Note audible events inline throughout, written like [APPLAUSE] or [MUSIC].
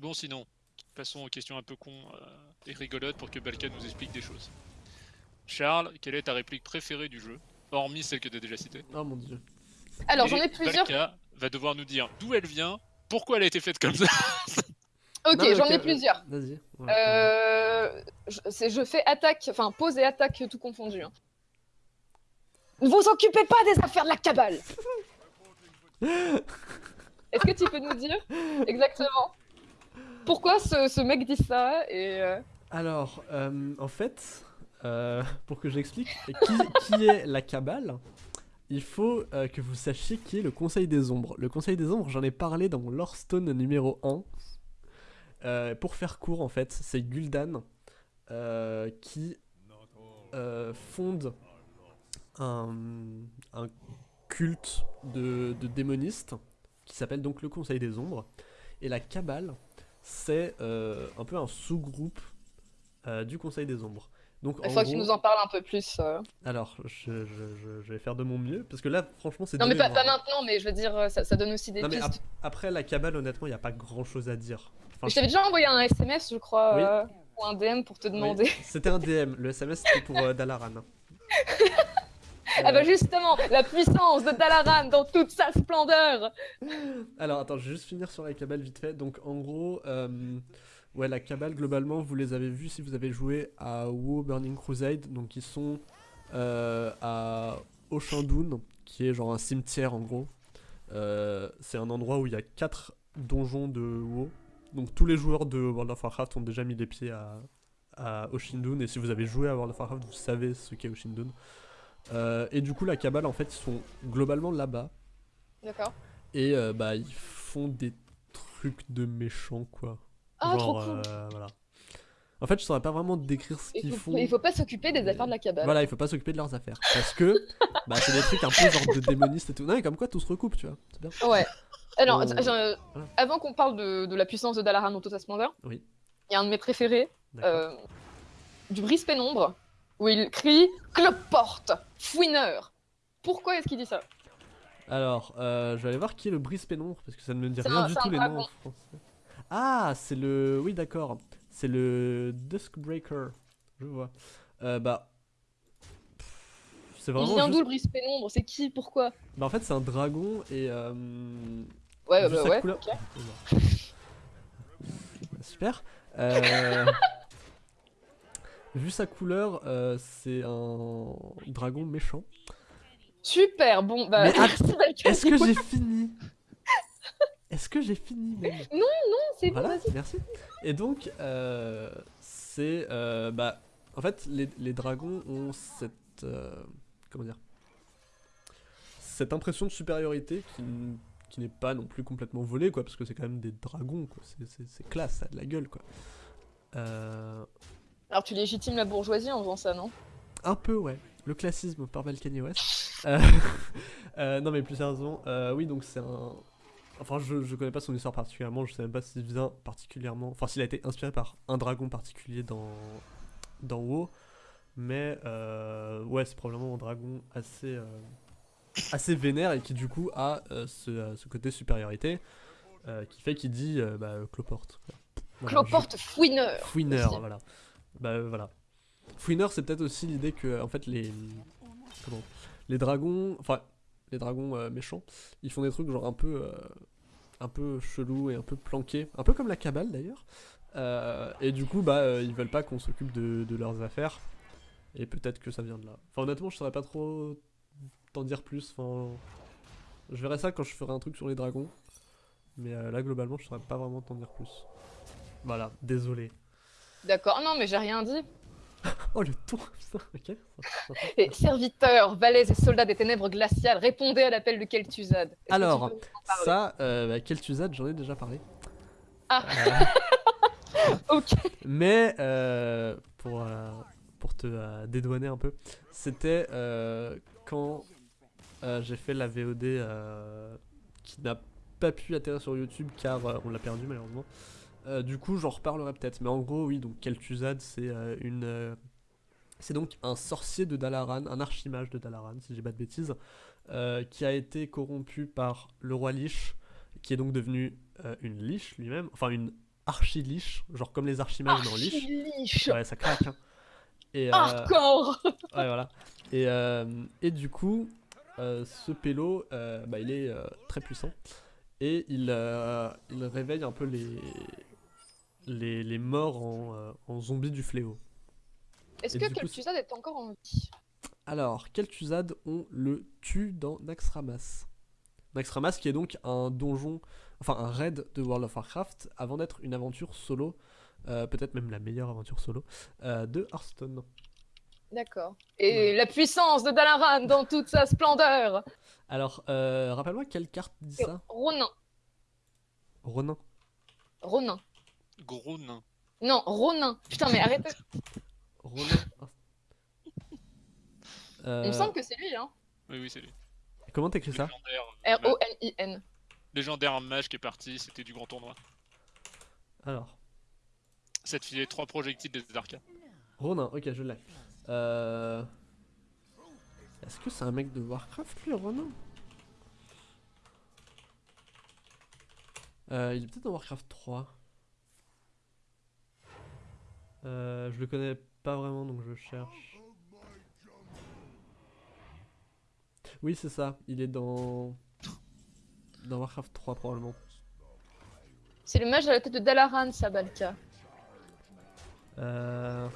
Bon, sinon, passons aux questions un peu cons euh, et rigolotes pour que Balkan nous explique des choses. Charles, quelle est ta réplique préférée du jeu Hormis celle que tu as déjà citée? Oh mon dieu. Alors, j'en ai plusieurs. Balka va devoir nous dire d'où elle vient, pourquoi elle a été faite comme ça. [LAUGHS] Ok, j'en ai plusieurs. Vas-y. ouais. Euh, je fais attaque, enfin pause et attaque tout confondu. hein. Ne vous occupez pas des affaires de la cabale. [LAUGHS] Est-ce que tu peux nous dire exactement pourquoi ce, mec dit ça et euh, Alors, euh, en fait, euh, pour que j'explique qui, est la cabale, il faut que vous sachiez qui est le Conseil des Ombres. Le Conseil des Ombres, j'en ai parlé dans mon Lore Stone numéro 1. Euh, pour faire court, en fait, c'est Gul'dan qui fonde un, un culte de, de démonistes qui s'appelle donc le Conseil des Ombres. Et la cabale, c'est euh, un peu un sous-groupe euh, du Conseil des Ombres. Donc, il faut que tu gros- nous en parles un peu plus. euh. alors, je, je- je- je vais faire de mon mieux, parce que là, franchement, c'est Non mais pas, maintenant, mais je veux dire, ça, ça donne aussi des Non, mais pistes. ap- après, la cabale, honnêtement, il n'y a pas grand-chose à dire. Enfin, Je t'avais déjà envoyé un SMS, je crois, Oui. euh, ou un DM pour te oui, demander. C'était un DM, le SMS c'était pour Dalaran. [LAUGHS] Ah bah justement, la puissance de Dalaran dans toute sa splendeur. Alors, attends, je vais juste finir sur la cabale vite fait. Donc, en gros, euh, ouais, la cabale, globalement, vous les avez vus si vous avez joué à WoW Burning Crusade. Donc, ils sont euh, à Oshandoun, qui est genre un cimetière en gros. Euh, c'est un endroit où il y a quatre donjons de WoW. Donc, tous les joueurs de World of Warcraft ont déjà mis les pieds à, à Oshindun. Et si vous avez joué à World of Warcraft, vous savez ce qu'est Oshindun. Euh, et du coup, la cabale, en fait, ils sont globalement là-bas. D'accord. Et euh, bah ils font des trucs de méchants quoi. Ah, Genre, trop cool. euh, voilà. En fait je saurais pas vraiment décrire ce Il qu'ils font. il faut pas s'occuper des affaires de la cabale. Voilà, il faut pas s'occuper de leurs affaires. Parce que [LAUGHS] bah c'est des trucs un peu genre de démonistes et tout. Non mais comme quoi tout se recoupe tu vois. C'est bien. Ouais. Alors, Oh. euh, Voilà. avant qu'on parle de, de la puissance de Dalaran dans Oui. il y a un de mes préférés, euh, du brise pénombre, où il crie Cloporte, fouineur. Pourquoi est-ce qu'il dit ça? Alors, euh, je vais aller voir qui est le brise pénombre parce que ça ne me dit rien un- du tout les noms en français. Ah, c'est le. Oui, d'accord. C'est le Duskbreaker. Je vois. Euh, bah. C'est Il vraiment. vient juste- d'où le brise pénombre? C'est qui? Pourquoi? Bah, en fait, c'est un dragon et. euh, Ouais, bah ouais. couleur- ok. [LAUGHS] Super. Euh, [LAUGHS] Vu sa couleur, euh, c'est un dragon méchant. Super, bon, bah. [LAUGHS] Est-ce que [LAUGHS] j'ai fini? Est-ce que j'ai fini même? C'est bon, Voilà, vas-y. merci. Et donc, euh, c'est. euh, bah, en fait, les, les dragons ont cette. comment dire? Cette impression de supériorité qui, qui n'est pas non plus complètement volée, quoi, parce que c'est quand même des dragons, quoi. C'est- C'est c'est classe, ça a de la gueule, quoi. Euh, Alors, tu légitimes la bourgeoisie en faisant ça, non? Un peu, ouais. Le classisme par Balkany West. [LAUGHS] Euh, [LAUGHS] euh, non, mais plus sérieusement, euh, oui, donc c'est un. Enfin, je, je connais pas son histoire particulièrement, je sais même pas s'il vient particulièrement. Enfin, s'il a été inspiré par un dragon particulier dans, dans WoW. Mais, ouais, c'est probablement un dragon assez. assez vénère et qui, du coup, a ce, ce côté supériorité qui fait qu'il dit bah, cloporte. Voilà, je- Cloporte fouineur. Fouineur, aussi. voilà. Bah euh, voilà. Fouineur, c'est peut-être aussi l'idée que, en fait, les. Les dragons. Enfin, les dragons euh, méchants, ils font des trucs genre un peu. euh, un peu chelou et un peu planqués. Un peu comme la cabale d'ailleurs. Et du coup, bah, ils veulent pas qu'on s'occupe de, de leurs affaires. Et peut-être que ça vient de là. Enfin, honnêtement, je saurais pas trop t'en dire plus. Enfin, je verrai ça quand je ferai un truc sur les dragons. Mais là, globalement, je saurais pas vraiment t'en dire plus. Voilà, désolé. D'accord, non, mais j'ai rien dit. [LAUGHS] Oh le ton, putain, ok. [LAUGHS] Et serviteurs, valets et soldats des ténèbres glaciales, répondez à l'appel de Kel'Thuzad. Alors, Ça, euh, bah, Kel'Thuzad, j'en ai déjà parlé. Ah. Euh, [LAUGHS] Ok. mais euh, pour, euh, pour te dédouaner un peu, c'était euh, quand j'ai fait la VOD qui n'a pas pu atterrir sur YouTube car on l'a perdu malheureusement. Euh, du coup, j'en reparlerai peut-être. Mais en gros, oui, donc Kel'Thuzad, c'est euh, une. euh, c'est donc un sorcier de Dalaran, un archimage de Dalaran, si j'ai pas de bêtises, qui a été corrompu par le roi Lich, qui est donc devenu une Lich lui-même, enfin une archi liche, genre comme les archimages dans. Archi-liche. Ouais, ça craque. hein. Et, Hardcore [LAUGHS] ouais, voilà. Et, et du coup, ce pélo, bah, il est très puissant. Et il, euh, il réveille un peu les, les, les morts en, euh, en zombies du fléau. Est-ce que Kel'Thuzad est encore en vie? Alors, Kel'Thuzad, on le tue dans Naxxramas. Naxxramas qui est donc un donjon, enfin un raid de World of Warcraft avant d'être une aventure solo, euh, peut-être même la meilleure aventure solo, euh, de Hearthstone. D'accord. Et la puissance de Dalaran dans toute sa splendeur Alors, euh, rappelle-moi quelle carte dit ça? Ronin. Ronin. Ronin. Gros nain. Non, Ronin. Putain, mais arrête. [LAUGHS] Ronin. Euh, Il me semble que c'est lui, hein. Oui, oui, c'est lui. Comment t'écris ça euh, R-O-N-I-N. légendaire mage qui est parti, c'était du grand tournoi. Alors, Ça te filait trois projectiles des arcades. Ronin, ok, je l'ai. Euh... Est-ce que c'est un mec de Warcraft, lui, Ronin? Euh, Il est peut-être dans Warcraft 3. Euh, je le connais pas vraiment, donc je cherche. Oui, c'est ça. Il est dans... Dans Warcraft 3, probablement. C'est le mage à la tête de Dalaran, Sabalka. Euh...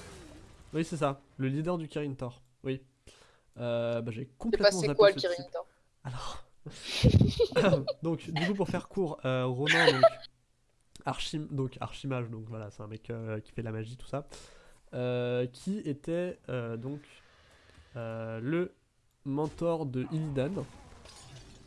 Oui, c'est ça. Le leader du Kirin Tor. Oui. Euh, bah, j'ai complètement zappé quoi le. Kirin Tor. Alors, [LAUGHS] donc du coup pour faire court, euh, donc archim donc archimage donc voilà c'est un mec euh, qui fait de la magie tout ça, euh, qui était euh, donc euh, le mentor de Illidan,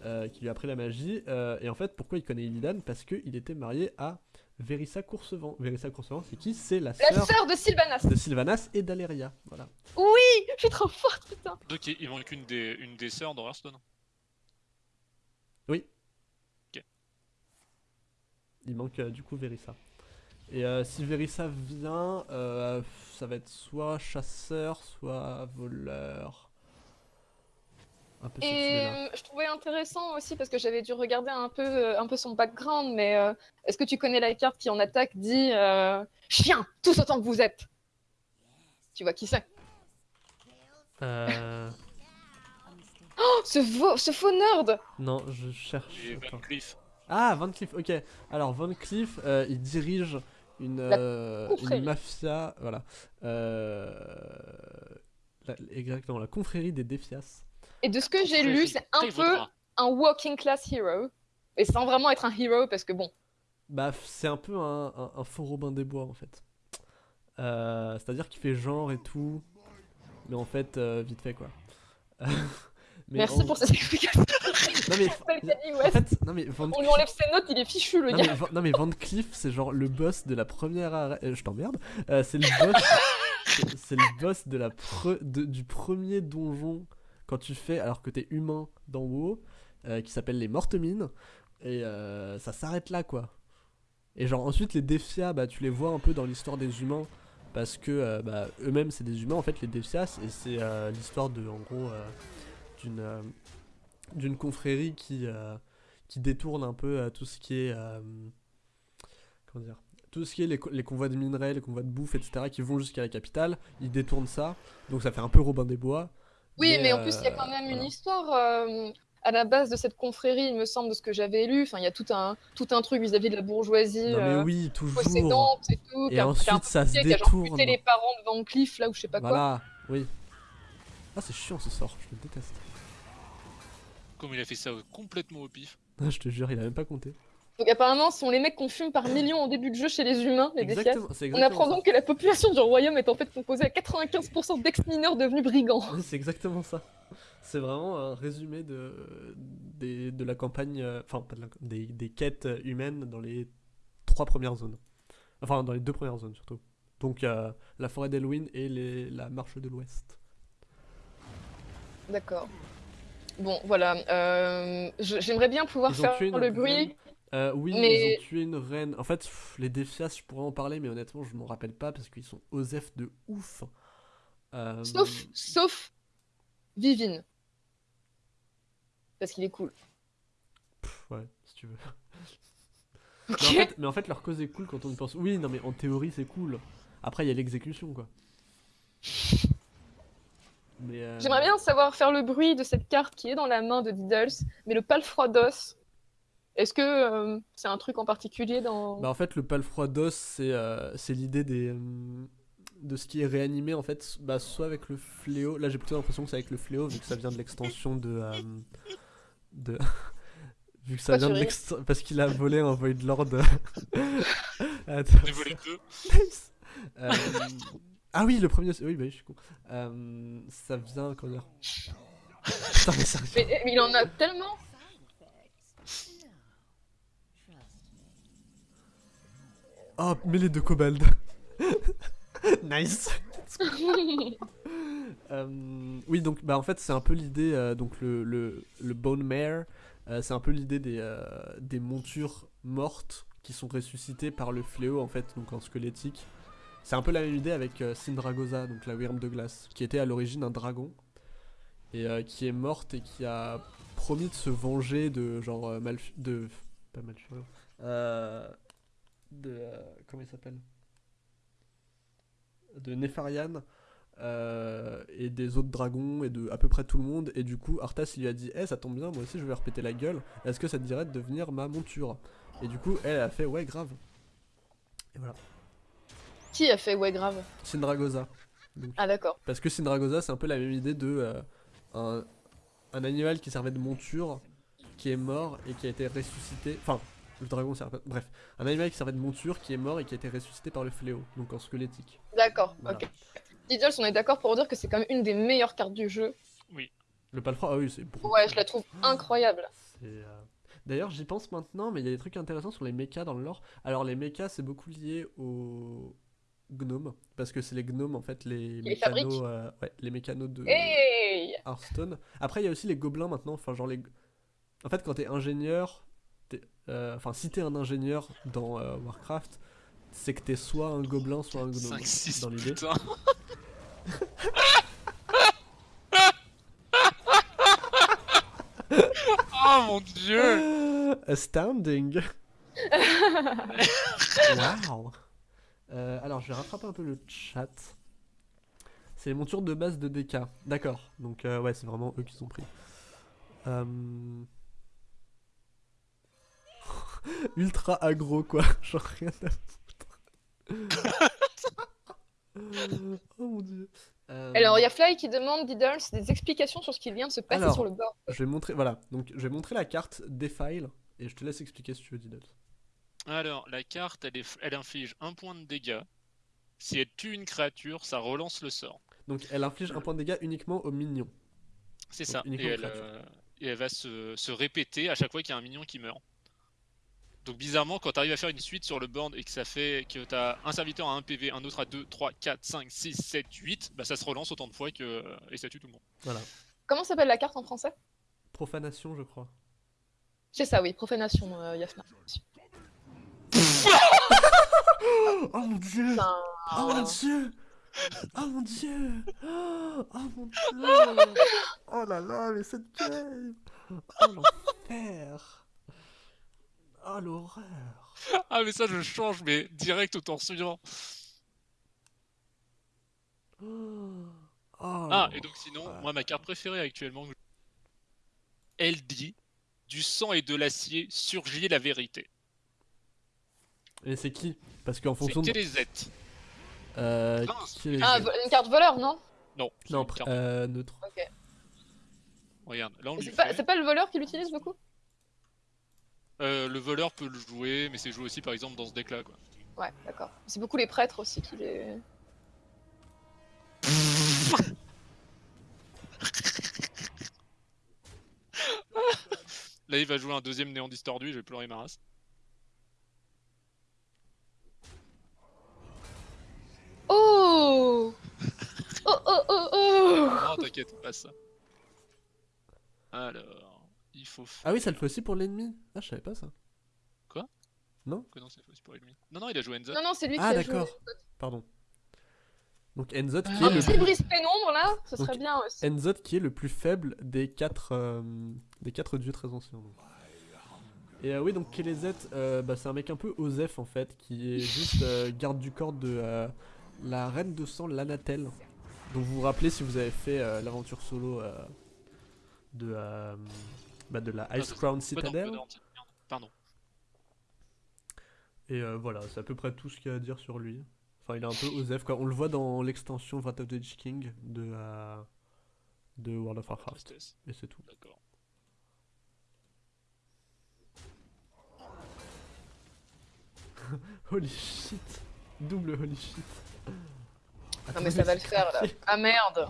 euh, qui lui a appris la magie euh, et en fait pourquoi il connaît Illidan? Parce qu'il était marié à Verissa Coursevent. Verissa Coursevent c'est qui? C'est la La sœur de Sylvanas. de Sylvanas et d'Aleria voilà. Oui, je suis trop forte, putain. Donc il, il manque une des, une des sœurs dans Hearthstone? Il manque euh, du coup Verissa. Et euh, si Verissa vient, euh, ça va être soit chasseur, soit voleur. Un peu cette Et je trouvais intéressant aussi parce que j'avais dû regarder un peu, un peu son background, mais euh, est-ce que tu connais la carte qui en attaque dit euh, Chien, tous autant que vous êtes? Tu vois qui c'est? Euh, Oh, ce, faux, ce faux nerd non, je cherche. Van Cleef. Ah, Van Cleef, ok. Alors, Van Cleef, euh, il dirige une, euh, une mafia. Voilà. Euh, la- exactement, la confrérie des Défias. Et de ce que j'ai lu, c'est un peu un walking class hero. Et sans vraiment être un hero, parce que bon, Bah, c'est un peu un, un, un faux Robin des Bois en fait. Euh, C'est-à-dire qu'il fait genre et tout, mais en fait, euh, vite fait quoi. [LAUGHS] Mais merci en- pour cette explication. Non mais, [LAUGHS] en fait, non mais Van On lui enlève ses notes, il est fichu le non, gars. mais, non mais Van Cleef, c'est genre le boss de la première arène. euh, je t'emmerde. Euh, c'est le boss. c'est- c'est le boss de la pre- de- du premier donjon quand tu fais alors que t'es humain dans WoW, euh, qui s'appelle les Mortes Mines, et euh, ça s'arrête là quoi. Et genre ensuite les Défias, bah tu les vois un peu dans l'histoire des humains parce que bah, eux-mêmes c'est des humains en fait les Défias et c'est l'histoire de en gros d'une d'une confrérie qui euh, qui détourne un peu euh, tout ce qui est euh, comment dire tout ce qui est les, les convois de minerais, les convois de bouffe, etc., qui vont jusqu'à la capitale, ils détournent ça, donc ça fait un peu Robin des Bois. Oui, mais, en plus, il y a quand même une voilà. histoire euh, à la base de cette confrérie, il me semble, de ce que j'avais lu. Enfin, il y a tout un, tout un truc vis-à-vis de la bourgeoisie Non mais oui, toujours. possédante et tout. Et ensuite ça se impliqué, qui a détourne. les parents de Van Cleef, là, ou je sais pas quoi. Voilà, oui. Ah c'est chiant ce sort, je le déteste. Comme il a fait ça complètement au pif. Ah, je te jure, il a même pas compté. Donc apparemment, ce sont les mecs qu'on fume par millions en début de jeu chez les humains, les. Exactement, On apprend ça. donc que la population du royaume est en fait composée à 95% d'ex-mineurs devenus brigands. [LAUGHS] C'est exactement ça. C'est vraiment un résumé de, des- de la campagne, euh, enfin pas de la- des, des quêtes humaines dans les trois premières zones. Enfin dans les deux premières zones surtout. Donc euh, la forêt d'Elwyn et les, la marche de l'Ouest. D'accord. Bon, voilà. euh, J'aimerais bien pouvoir Ils faire le bruit. Euh, oui, Mais- ils ont tué une reine. En fait, pff, les Défias, je pourrais en parler, mais honnêtement, je m'en rappelle pas parce qu'ils sont osef de ouf. Euh, Sauf, sauf Vivine. Parce qu'il est cool. pff, ouais, si tu veux. [LAUGHS] Mais en, fait, mais en fait, leur cause est cool quand on y pense. Oui, non, mais en théorie, c'est cool. Après, il y a l'exécution, quoi. [LAUGHS] Euh, J'aimerais bien savoir faire le bruit de cette carte qui est dans la main de Diddles, mais le palfroidos. Est-ce que euh, c'est un truc en particulier dans. Bah, en fait, le palfroidos, c'est euh, c'est l'idée des. euh, de ce qui est réanimé, en fait. Bah, soit avec le fléau. Là, j'ai plutôt l'impression que c'est avec le fléau, vu que ça vient de l'extension de. euh, de. [LAUGHS] vu que ça vient de l'extension. Parce qu'il a volé un Void Lord. [LAUGHS] [LAUGHS] Attends. Volé deux. Nice. Euh, Ah oui, le premier. Oui, bah oui, je suis con. Euh, ça vient, comment dire Putain, mais sérieux. Mais, mais il en a tellement Oh, mêlée de cobalt. nice. [LAUGHS] Euh, oui, donc bah en fait c'est un peu l'idée, euh, donc le, le, le Bone Mare, euh, c'est un peu l'idée des, des montures mortes qui sont ressuscitées par le fléau en fait, donc en squelettique. C'est un peu la même idée avec euh, Syndragosa, donc la Wyrm de glace, qui était à l'origine un dragon et euh, qui est morte et qui a promis de se venger de genre euh, de pas Malfurion, euh, de comment il s'appelle? De Nefarian et des autres dragons et de à peu près tout le monde et du coup Arthas lui a dit Eh ça tombe bien moi aussi je vais leur péter la gueule est-ce que ça te dirait de devenir ma monture? Et du coup elle a fait ouais grave. Et voilà Qui a fait ouais grave Syndragosa Ah d'accord. parce que Syndragosa c'est un peu la même idée de euh, un, un animal qui servait de monture qui est mort et qui a été ressuscité enfin le dragon sert pas- bref un animal qui servait de monture qui est mort et qui a été ressuscité par le fléau donc en squelettique D'accord, Voilà. ok. Diddles, on est d'accord pour dire que c'est quand même une des meilleures cartes du jeu. le palfroid ah oui c'est bon Ouais, je la trouve incroyable. Euh, D'ailleurs, j'y pense maintenant, mais il y a des trucs intéressants sur les mechas dans le lore. Alors, les mechas, c'est beaucoup lié aux gnomes, parce que c'est les gnomes, en fait, les les mécanos, euh, ouais, les mécanos de Hey Hearthstone. Après, il y a aussi les gobelins maintenant, enfin, genre les... En fait, quand t'es ingénieur, euh, enfin, si t'es un ingénieur dans euh, Warcraft, c'est que t'es soit un gobelin, soit un gnome, 5, 6, dans l'idée. [LAUGHS] oh mon dieu Astounding. [LAUGHS] wow. Euh, alors, je vais rattraper un peu le chat. C'est les montures de base de DK. D'accord. Donc, euh, ouais, c'est vraiment eux qui sont pris. Euh, [LAUGHS] Ultra aggro, quoi. [LAUGHS] Genre rien à foutre. [LAUGHS] oh mon dieu. Alors, il y a Fly qui demande Diddles des explications sur ce qui vient de se passer Alors. sur le bord. Je vais montrer, voilà. Donc, je vais montrer la carte Defile et je te laisse expliquer si tu veux, Diddles. Alors, la carte, elle, est- elle inflige un point de dégâts. Si elle tue une créature, ça relance le sort. Donc, elle inflige un point de dégâts uniquement aux minions. C'est ça. Et elle, euh, et elle va se, se répéter à chaque fois qu'il y a un minion qui meurt. Donc bizarrement, quand tu arrives à faire une suite sur le board et que ça fait que tu as un serviteur à 1 PV, un autre à 2, 3, 4, 5, 6, 7, 8, bah ça se relance autant de fois que et ça tue tout le monde. Voilà. Comment s'appelle la carte en français? Profanation, je crois. C'est ça, oui, profanation, euh, Yafna. Oh mon dieu. Oh mon dieu. Oh mon dieu. Oh mon dieu. Oh là là, mais cette game. Oh l'enfer. Oh l'horreur. Ah mais ça je change mais direct au tour suivant. Oh Ah et donc sinon, moi ma carte préférée actuellement, elle dit du sang et de l'acier surgit la vérité. Et c'est qui Parce qu'en C'est fonction de... Kélézet. Euh, qui Ah, une carte voleur, non Non, c'est Non, carte. euh, neutre. Ok. Regarde, là on C'est pas, c'est pas le voleur qui l'utilise beaucoup Euh, le voleur peut le jouer, mais c'est joué aussi par exemple dans ce deck là quoi. Ouais, d'accord. C'est beaucoup les prêtres aussi qui les. Là il va jouer un deuxième néant distordu, je vais pleurer ma race. Oh Oh oh oh Non t'inquiète, pas ça. Alors, il faut faire... Ah oui, ça le fait aussi pour l'ennemi Ah, je savais pas ça. Que non, c'est faux, c'est pour l'ennemi? Non, non, il a joué Enzo. Non, non, c'est lui Ah qui a joué. d'accord. Pardon. Donc Enzot qui, Un est le petit brise pénombre là, ce Donc, serait bien aussi. Enzot qui est le plus faible des quatre, euh, des quatre dieux très anciens. donc. Et euh, oui, donc Kelezet, euh, bah, c'est un mec un peu Osef en fait, qui est juste euh, garde du corps de euh, la reine de sang Lanatel. Dont vous vous rappelez si vous avez fait euh, l'aventure solo euh, de, euh, bah, de la Ah, Ice Crown Citadel. Pardon. Et voilà, c'est à peu près tout ce qu'il y a à dire sur lui. Enfin, il est un peu Osef quoi. On le voit dans l'extension Wrath of the King de, de World of Warcraft. Et c'est tout. D'accord. [LAUGHS] Holy shit Double holy shit Non mais ça va le faire là. Ah merde.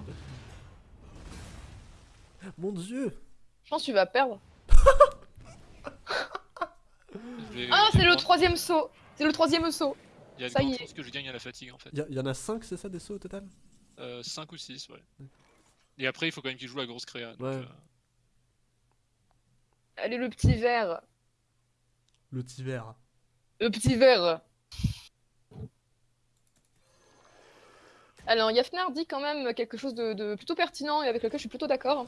[LAUGHS] Mon dieu Je pense que tu vas perdre. [LAUGHS] Ah, c'est le troisième saut. C'est le troisième saut. Il y a de ça grandes chances que je gagne à la fatigue en fait. Il y, y en a 5, c'est ça, des sauts au total? 5 ou 6, ouais. Et après, il faut quand même qu'il joue la grosse créa. donc, Ouais. euh, Allez, le petit verre. Le tiver. Le petit verre. Alors, Yafnar dit quand même quelque chose de, de plutôt pertinent et avec lequel je suis plutôt d'accord.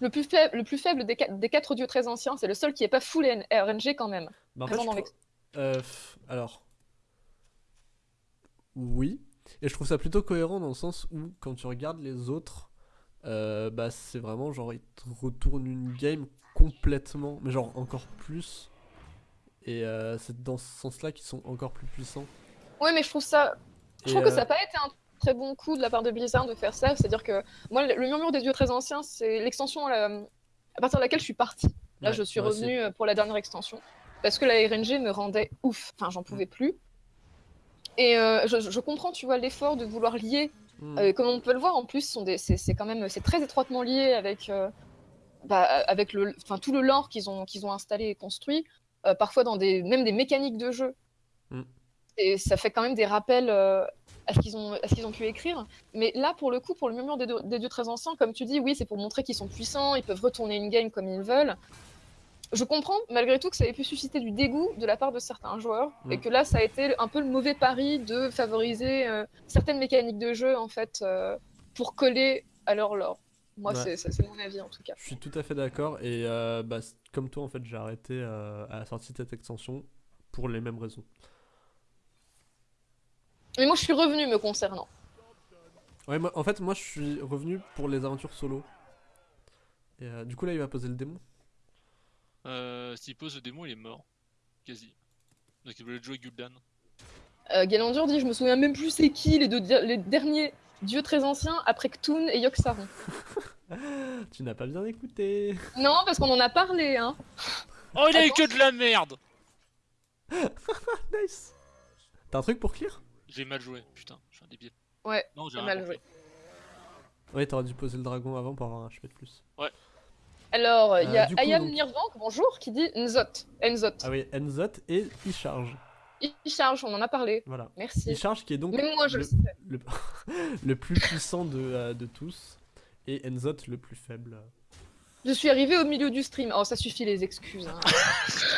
Le plus faible, le plus faible des, qua- des quatre dieux très anciens, c'est le seul qui est pas full RNG quand même. Bah, en fait, dans euh, alors. Oui. Et je trouve ça plutôt cohérent dans le sens où, quand tu regardes les autres, euh, bah, c'est vraiment genre, ils te retournent une game complètement, mais genre encore plus. Et euh, c'est dans ce sens-là qu'ils sont encore plus puissants. Ouais, mais je trouve ça. Je Et, trouve que ça n'a pas été un très bon coup de la part de Blizzard de faire ça. C'est-à-dire que moi, le murmure des dieux très anciens, c'est l'extension à, la- à partir de laquelle je suis partie. Là, Ouais, je suis aussi. revenue euh, pour la dernière extension. Parce que la RNG me rendait ouf. Enfin, j'en pouvais plus. Et euh, je, je comprends, tu vois, l'effort de vouloir lier. hmm, Euh, comme on peut le voir, en plus, c'est quand même c'est très étroitement lié avec, euh, bah, avec le, tout le lore qu'ils ont, qu'ils ont installé et construit. parfois dans des, même des mécaniques de jeu. Mm. Et ça fait quand même des rappels à ce qu'ils ont, à ce qu'ils ont pu écrire. Mais là, pour le coup, pour le murmure des, des dieux très anciens, comme tu dis, oui, c'est pour montrer qu'ils sont puissants, ils peuvent retourner une game comme ils veulent. Je comprends malgré tout que ça ait pu susciter du dégoût de la part de certains joueurs et Mm. que là, ça a été un peu le mauvais pari de favoriser euh, certaines mécaniques de jeu en fait euh, pour coller à leur lore. Moi, Ouais. c'est- mon avis en tout cas. Je suis tout à fait d'accord. Et euh, bah, comme toi, en fait, j'ai arrêté euh, à la sortie de cette extension pour les mêmes raisons. Mais moi, je suis revenu me concernant. Ouais, moi, en fait, moi, je suis revenu pour les aventures solo. Et euh, du coup, là, il va poser le démon. Euh, S'il pose le démon, il est mort. Quasi. Donc il voulait jouer Gul'dan. Euh, Galandur dit Je me souviens même plus c'est qui les, deux, di- les derniers dieux très anciens après Ktun et Yogg-Saron. [LAUGHS] Tu n'as pas bien écouté. Non, parce qu'on en a parlé, hein. Oh, il a eu que de la merde [LAUGHS] Nice. T'as un truc pour clear J'ai mal joué, putain, je suis un débile. Ouais, Non, j'ai mal compris. Ouais, t'aurais dû poser le dragon avant pour avoir un HP de plus. Alors, il y Euh, a coup, Ayam donc- Nirvank, bonjour, qui dit Nzot. Nzot. Ah oui, Enzot et il charge. Il charge, on en a parlé. Voilà. Merci. Il charge qui est donc Même moi, je le, le sais. le, [LAUGHS] le plus puissant de, euh, de tous. Et Enzot le plus faible. Je suis arrivé au milieu du stream. Oh, ça suffit les excuses. hein. [LAUGHS]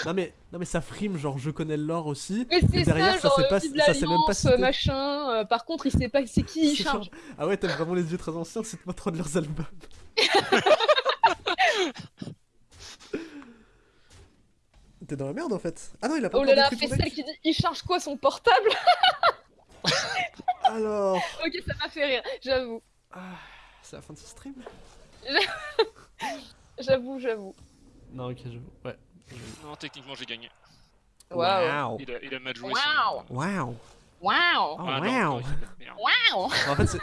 Non mais, non mais ça frime, genre je connais le lore aussi. Mais c'est derrière, ça, ça s'est pas- ça même pas cité. machin. euh, par contre, il sait pas c'est qui il C'est charge. genre- Ah ouais, t'aimes vraiment les yeux très anciens, cite-moi trop de leurs albums. [LAUGHS] T'es dans la merde en fait. Ah non, il a pas Oh là là, Fessel deck. qui dit il charge quoi son portable? [LAUGHS] Alors, Ok, ça m'a fait rire, j'avoue. ah, c'est la fin de ce stream [LAUGHS] J'avoue, j'avoue. Non, ok, je... ouais. Non, techniquement, j'ai gagné. Waouh. Il a, il a mal joué. Waouh. son-. Oh, Ah, non, non, de la merde. Waouh. En fait, c'est...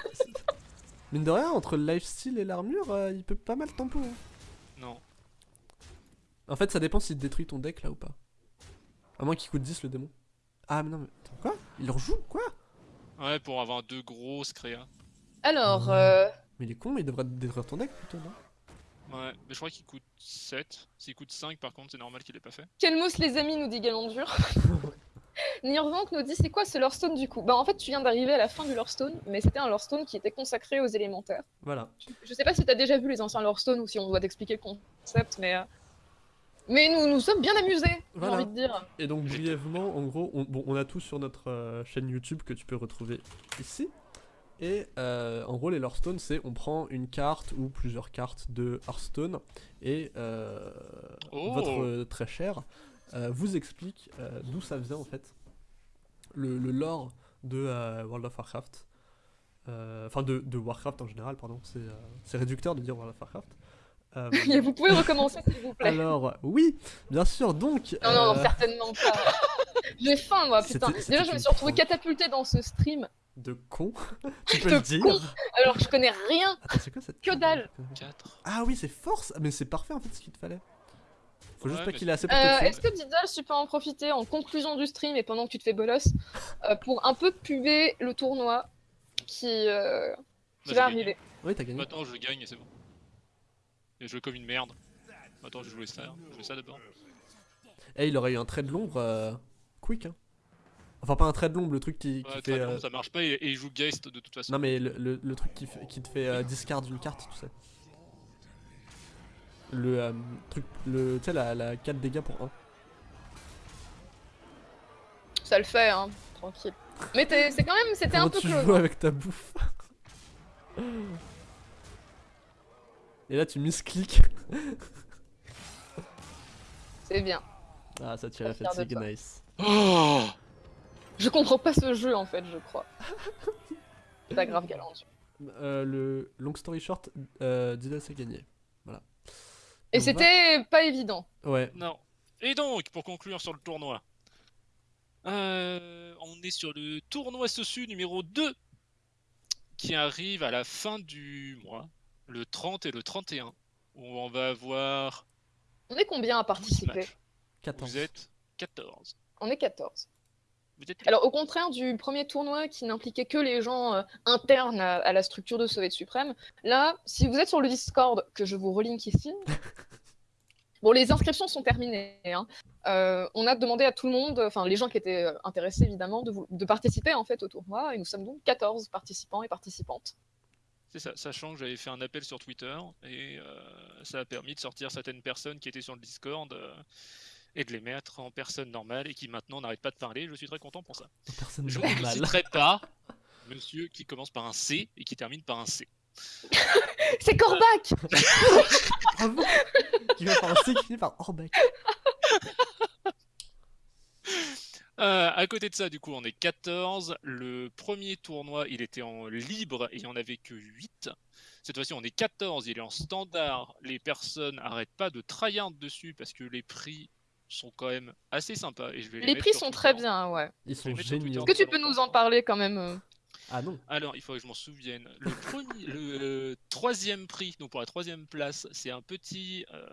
[LAUGHS] Mine de rien, entre le lifesteal et l'armure, euh, il peut pas mal tempo. hein. Non. En fait, ça dépend s'il détruit ton deck là ou pas. À moins qu'il coûte 10 le démon. Ah, mais non, mais. Attends, quoi? Il rejoue? Quoi? Ouais, pour avoir deux grosses créas. Alors, euh, Mais il est con, il devrait détruire ton deck plutôt, non? Ouais, mais je crois qu'il coûte 7. S'il coûte 5, par contre, c'est normal qu'il ait pas fait. Kelmos les amis nous dit Galandur. [LAUGHS] Nirvank nous dit c'est quoi ce Lorestone du coup? Bah en fait tu viens d'arriver à la fin du Lorestone, mais c'était un Lorestone qui était consacré aux élémentaires. Voilà. Je sais pas si t'as déjà vu les anciens Lorestone ou si on doit t'expliquer le concept, mais euh, mais nous nous sommes bien amusés, j'ai Voilà. envie de dire. Et donc, brièvement, en gros, on, bon, on a tout sur notre euh, chaîne YouTube que tu peux retrouver ici. Et euh, en gros, les Hearthstone, c'est on prend une carte ou plusieurs cartes de Hearthstone et euh, Oh. votre très cher euh, vous explique euh, d'où ça vient en fait. Le, le lore de euh, World of Warcraft. Euh, Enfin, de, de Warcraft en général, pardon. C'est euh, réducteur de dire World of Warcraft. Euh, [LAUGHS] Et vous pouvez recommencer s'il vous plaît. alors, oui, bien sûr, donc. Non, non, euh, certainement pas. [LAUGHS] [LAUGHS] J'ai faim, moi, putain. Déjà, je me suis retrouvée prank. catapultée dans ce stream, De con, [LAUGHS] tu peux De le dire. con. alors que je connais rien. Attends, c'est quoi cette. Que dalle. 4. Ah oui, c'est force Mais c'est parfait en fait ce qu'il te fallait. Faut juste pas qu'il ait assez pour te Euh. Est-ce que Diddle, tu peux en profiter en conclusion du stream et pendant que tu te fais bolos euh, pour un peu puber le tournoi qui, euh, qui va arriver? Oui, t'as gagné. Maintenant, je gagne et c'est bon. Et je joue comme une merde. Attends, je jouais ça, je jouais ça d'abord. Eh, il aurait eu un trait de l'ombre euh, quick. Hein. Enfin, pas un trait de l'ombre, le truc qui, qui Ouais, fait. euh, ça marche pas et, et il joue Geist de toute façon. Non, mais le, le- le truc qui, fait- qui te fait euh, discard une carte, tu sais. Le euh, truc. Le, tu sais, la, la 4 dégâts pour 1. Ça le fait, hein, tranquille. Mais t'es- c'est quand même, c'était un peu tu close. joues avec ta bouffe? Et là, tu miscliques. C'est bien. Ah, ça tire la fatigue, toi. nice. Oh Je comprends pas ce jeu en fait, je crois. [LAUGHS] Pas grave, galant. Euh, le long story short, euh, Diddle s'est gagné. Voilà. Et va- c'était pas évident. Ouais, Non. Et donc, pour conclure sur le tournoi, euh, on est sur le tournoi Sosu numéro 2 qui arrive à la fin du mois, le 30 et le 31, où on va avoir On est combien à 12 participer? matchs. 14. Vous êtes 14. On est 14. Vous êtes Alors au contraire du premier tournoi qui n'impliquait que les gens euh, internes à, à la structure de Soviet Suprême, là, si vous êtes sur le Discord, que je vous relink ici, [LAUGHS] bon les inscriptions sont terminées. hein. Euh, on a demandé à tout le monde, enfin les gens qui étaient euh, intéressés évidemment, de, vous- de participer en fait au tournoi, et nous sommes donc 14 participants et participantes. C'est ça, sachant que j'avais fait un appel sur Twitter et euh, ça a permis de sortir certaines personnes qui étaient sur le Discord et de les mettre en personne normale et qui maintenant n'arrêtent pas de parler. Je suis très content pour ça. Personne Je ne citerai pas [LAUGHS] monsieur qui commence par un C et qui termine par un C. [LAUGHS] C'est Corbac [LAUGHS] Bravo Qui va par un C qui finit par Orbeck. Euh, à côté de ça, du coup, on est 14. Le premier tournoi, il était en libre et il n'y en avait que 8. Cette fois-ci, on est 14. Il est en standard. Les personnes n'arrêtent pas de tryhard dessus parce que les prix sont quand même assez sympas. Et je vais les, prix sont très bien, ouais. Ils sont géniaux. Est-ce que tu peux nous en parler quand même euh Ah non. Alors, il faudrait que je m'en souvienne. Le, premier, le euh, troisième prix, donc pour la troisième place, c'est un petit euh,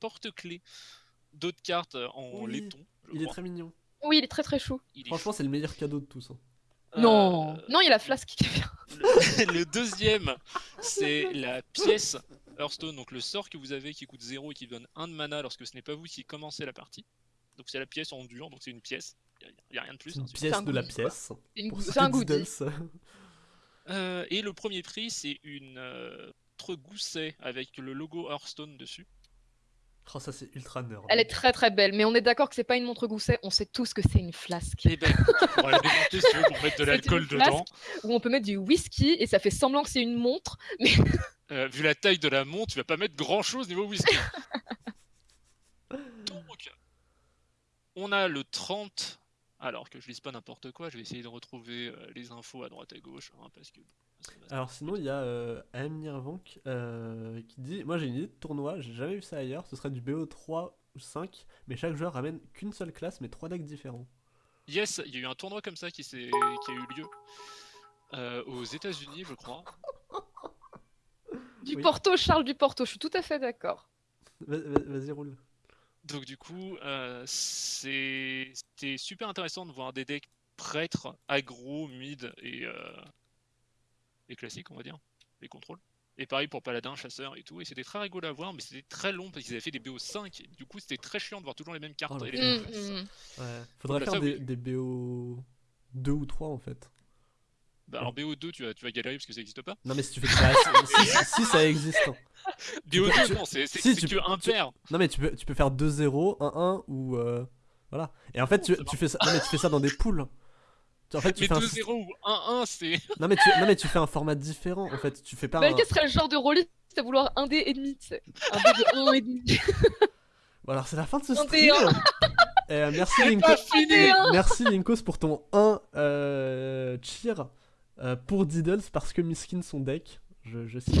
porte-clés d'autres cartes en Oui, laiton. Il est très mignon. Oui, il est très très chou. Il Franchement, c'est le meilleur cadeau de tous. hein. Euh, Non, non, il a Flask qui est bien. Le, [LAUGHS] le deuxième, c'est la pièce Hearthstone, donc le sort que vous avez qui coûte 0 et qui donne 1 de mana lorsque ce n'est pas vous qui commencez la partie. Donc c'est la pièce en dur, donc c'est une pièce. Il n'y a, rien de plus. Hein, une c'est- pièce un de la pièce. C'est un goodie. Euh, et le premier prix, c'est une euh, gousset avec le logo Hearthstone dessus. Oh, ça c'est ultra nerd. Elle est très très belle, mais on est d'accord que c'est pas une montre gousset, on sait tous que c'est une flasque. Et ben, pourras la démonter si tu veux pour mettre de [LAUGHS] l'alcool dedans. Où on peut mettre du whisky et ça fait semblant que c'est une montre. [LAUGHS] Euh, vu la taille de la montre, tu vas pas mettre grand chose niveau whisky. [LAUGHS] Donc, on a le 30. Alors que je lise pas n'importe quoi, je vais essayer de retrouver euh, les infos à droite à gauche. hein, parce que, Alors sinon, il y a euh, Nirvank euh, qui dit Moi j'ai une idée de tournoi, j'ai jamais vu ça ailleurs. Ce serait du BO3 ou 5, mais chaque joueur ramène qu'une seule classe, mais trois decks différents. Yes, il y a eu un tournoi comme ça qui, s'est- qui a eu lieu euh, aux États-Unis, je crois. [LAUGHS] Du Oui. Porto, Charles du Porto, je suis tout à fait d'accord. Va- va- Vas-y, roule. Donc du coup, euh, c'était super intéressant de voir des decks prêtres, aggro, mid et, euh, et classiques, on va dire, les contrôles. Et pareil pour paladin, chasseur et tout. Et c'était très rigolo à voir, mais c'était très long parce qu'ils avaient fait des BO5. Et du coup, c'était très chiant de voir toujours les mêmes cartes Oh, et les mêmes Mm, mm. Ouais. Faudrait bah, faire ça, des, oui. des BO 2 ou 3 en fait. Bah, alors BO2, tu vas, tu vas galérer parce que ça n'existe pas. Non, mais si tu fais bah, si, si- si, ça existe. hein. [LAUGHS] BO2, tu- non, c'est si, tu que peux- tu- impair. Non, mais tu peux, tu peux faire 2-0, 1-1 ou. euh, voilà. Et en fait, tu, tu fais ça, non, mais tu fais ça dans des poules. Tu- En fait, tu Mais fais un 2-0 ou 1-1, c'est. [LAUGHS] Non mais, tu, non mais tu fais un format différent en fait, tu fais pas un... Belka serait le genre de rôliste à vouloir un dé et demi, tu sais? Un dé de 1 et demi. [LAUGHS] Bon, alors c'est la fin de ce 31. stream. Euh, merci C'est Linko. pas fini Merci Linkos pour ton 1 euh, cheer euh, pour Diddles parce que miskin son deck, je, je cite.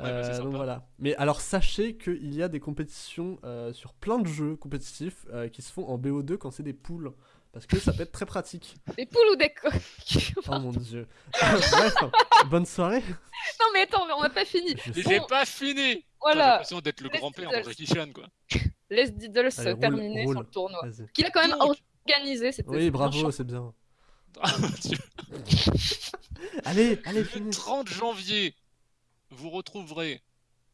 Ouais, bah, Euh, donc voilà. Mais alors sachez qu'il y a des compétitions euh, sur plein de jeux compétitifs euh, qui se font en BO2 quand c'est des poules. Parce que ça peut être très pratique. Des poules ou des coqs [LAUGHS] Oh mon dieu. Bref, bonne soirée. Non mais attends, mais on n'a pas fini. J'ai pas fini J'ai Voilà, l'impression d'être le grand-père Jackie Chan, quoi. laisse Diddles Allez, roule, terminer roule. sur le tournoi. Qu'il a quand même Donc. organisé, c'était Oui, bravo, c'est bien. Mon [LAUGHS] Dieu. Allez, allez, Le finis. 30 janvier, vous retrouverez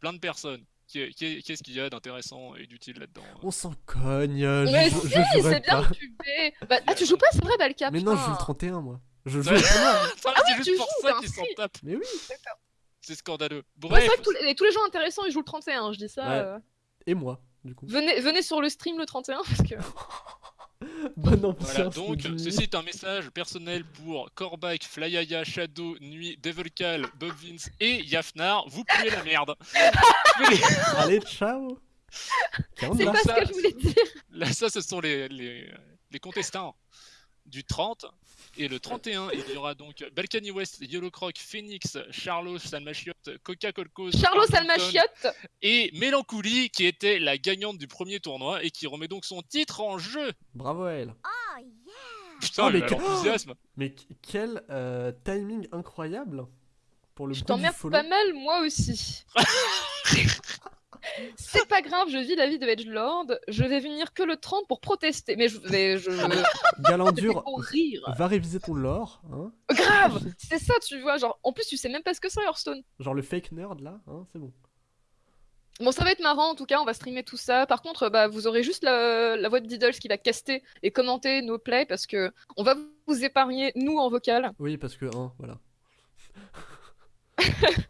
plein de personnes. Qu'est-ce qu'il y a d'intéressant et d'utile là-dedans hein On s'en cogne. euh, Mais je, si, je c'est bien pubé. Bah, ah, tu joues pas, c'est vrai, Balka Mais non, je joue le 31 moi. Je joue le premier. [LAUGHS] Enfin, Ah c'est oui, juste tu pour joues, ça ben qu'ils s'en tapent. Mais oui. C'est scandaleux. Ouais, Bref, c'est vrai que tous les, tous les gens intéressants ils jouent le 31, je dis ça. Ouais. euh. Et moi, du coup. Venez, venez sur le stream le 31 parce que. [LAUGHS] Bonne ambiance. Voilà, donc Jimmy. ceci est un message personnel pour Kor'bak, Flyaya, Shadow, Nuit, Devilcal, Bob Vince et Yafnar. Vous puez la merde. [LAUGHS] Allez, ciao. C'est ce ça- que je voulais dire. Là, ça, ce sont les, les, les contestants du 30. Et le 31, il y aura donc Balkany West, Yellow Croc, Phoenix, Charlo, Salmachiot, Coca Colcos, Charlo Salmachiotte, et Mélancolie qui était la gagnante du premier tournoi et qui remet donc son titre en jeu. Bravo à elle. Putain, Oh, mais le- que- l'enthousiasme. Mais qu- quel euh, timing incroyable pour le je t'emmerde pas mal moi aussi. [LAUGHS] C'est pas grave, je vis la vie de Edgelord. Je vais venir que le 30 pour protester. Mais je vais. Je... [LAUGHS] Galandur, [LAUGHS] rire. va réviser ton lore. Hein Grave C'est ça, tu vois. Genre, en plus, tu sais même pas ce que c'est Hearthstone. Genre le fake nerd là, hein, c'est bon. Bon, ça va être marrant en tout cas, on va streamer tout ça. Par contre, bah, vous aurez juste la, la voix de Diddles qui va caster et commenter nos plays parce que on va vous épargner, nous, en vocal. Oui, parce que, hein, voilà. [LAUGHS]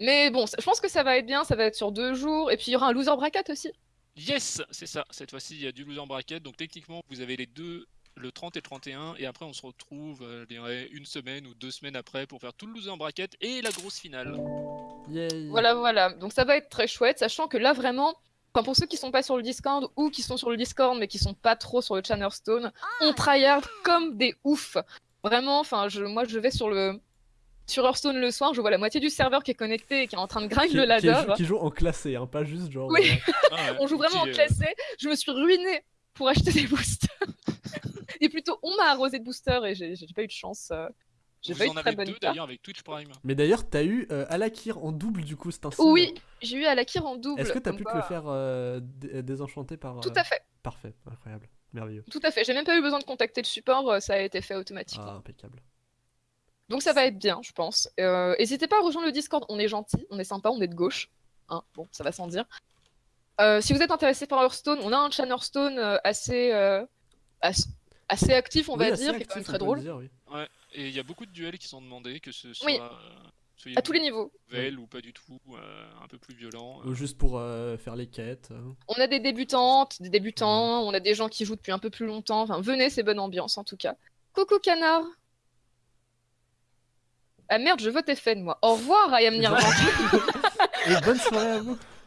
Mais bon, je pense que ça va être bien, ça va être sur deux jours. Et puis, il y aura un loser bracket aussi. Yes, c'est ça. Cette fois-ci, il y a du loser bracket. Donc techniquement, vous avez les deux, le 30 et le 31. Et après, on se retrouve euh, je dirais, une semaine ou deux semaines après pour faire tout le loser bracket et la grosse finale. Yay. Voilà, voilà. Donc, ça va être très chouette, sachant que là, vraiment. Enfin, pour ceux qui sont pas sur le Discord ou qui sont sur le Discord mais qui sont pas trop sur le Hearthstone, on tryhard comme des oufs. Vraiment, enfin, je, moi je vais sur le sur Hearthstone le soir, je vois la moitié du serveur qui est connecté et qui est en train de grind Qui, le qui ladder. joue, qui joue en classé, hein, pas juste genre. Oui. euh, [LAUGHS] Ah ouais, On joue vraiment en qui, euh, classé. Je me suis ruinée pour acheter des boosters. [LAUGHS] et plutôt, on m'a arrosé de boosters et j'ai pas eu de chance. euh, J'ai pas eu de très bonne deux d'ailleurs avec Twitch Prime. Mais d'ailleurs, t'as eu euh, Alakir en double du coup, c'est un. Oui, j'ai eu Alakir en double. Est-ce que t'as pu te le faire euh, dé- désenchanter par. Tout à fait, Parfait, incroyable, merveilleux. tout à fait. J'ai même pas eu besoin de contacter le support, ça a été fait automatiquement. Ah, impeccable. Donc ça va être bien, je pense. Euh, N'hésitez pas à rejoindre le Discord, on est gentil, on est sympa, on est de gauche. Hein, bon, ça va sans dire. Euh, si vous êtes intéressé par Hearthstone, on a un chan Hearthstone euh, assez, euh, as- assez actif, on Oui, va assez dire, qui est quand même très drôle. dire, oui. Et il y a beaucoup de duels qui sont demandés, que ce soit Oui. euh, À tous les niveaux. nouvelles ou pas du tout, euh, un peu plus violent. Ou juste pour euh, faire les quêtes. euh. On a des débutantes, des débutants, on a des gens qui jouent depuis un peu plus longtemps. Enfin, venez, c'est bonne ambiance en tout cas. Coucou canard Ah merde, je vote FN moi. Au revoir, I am Genre- Nirvana. Et bonne soirée à vous. [LAUGHS]